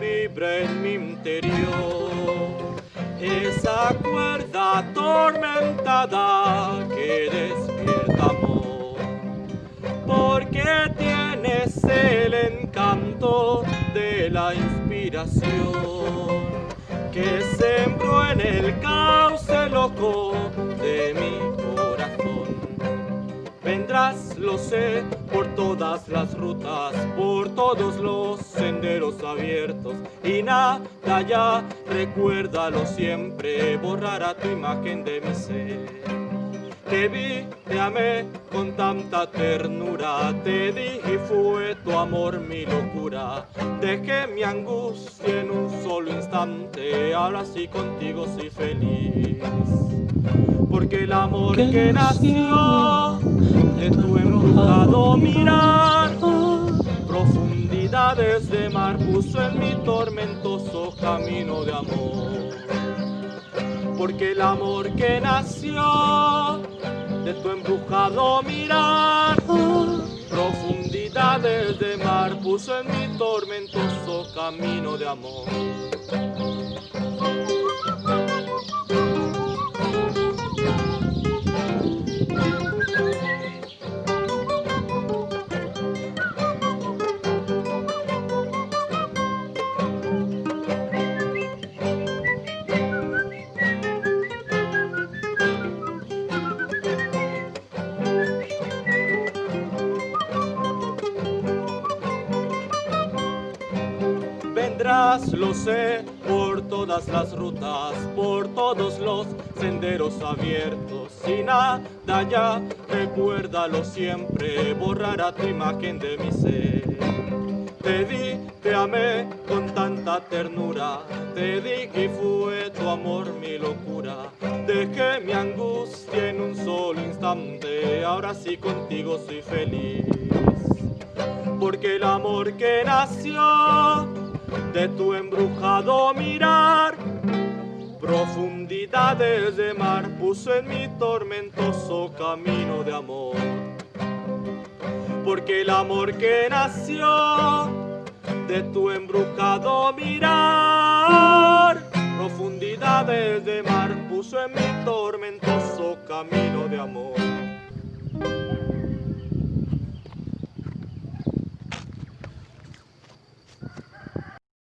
vibra en mi interior. Esa cuerda atormentada que despierta amor. Porque tienes el encanto de la inspiración que sembró en el cauce loco de mi corazón. Vendrás, lo sé, por todas las rutas, por todos los senderos abiertos y nada ya, recuérdalo siempre, borrará tu imagen de mi ser. Te vi, te amé con tanta ternura, te di y fue tu amor mi locura. Dejé mi angustia en un solo instante, ahora sí contigo soy feliz. Porque el amor que nació mirar, profundidades de mar puso en mi tormentoso camino de amor porque el amor que nació de tu embrujado mirar, profundidades de mar puso en mi tormentoso camino de amor. Lo sé, por todas las rutas, por todos los senderos abiertos. Y nada ya, recuérdalo siempre, borrará tu imagen de mi ser. Te di, te amé con tanta ternura, te di que fue tu amor mi locura. Dejé mi angustia en un solo instante, ahora sí contigo soy feliz. Porque el amor que nació de tu embrujado mirar. Profundidades de mar puso en mi tormentoso camino de amor. Porque el amor que nació de tu embrujado mirar. Profundidades de mar puso en mi tormentoso camino de amor.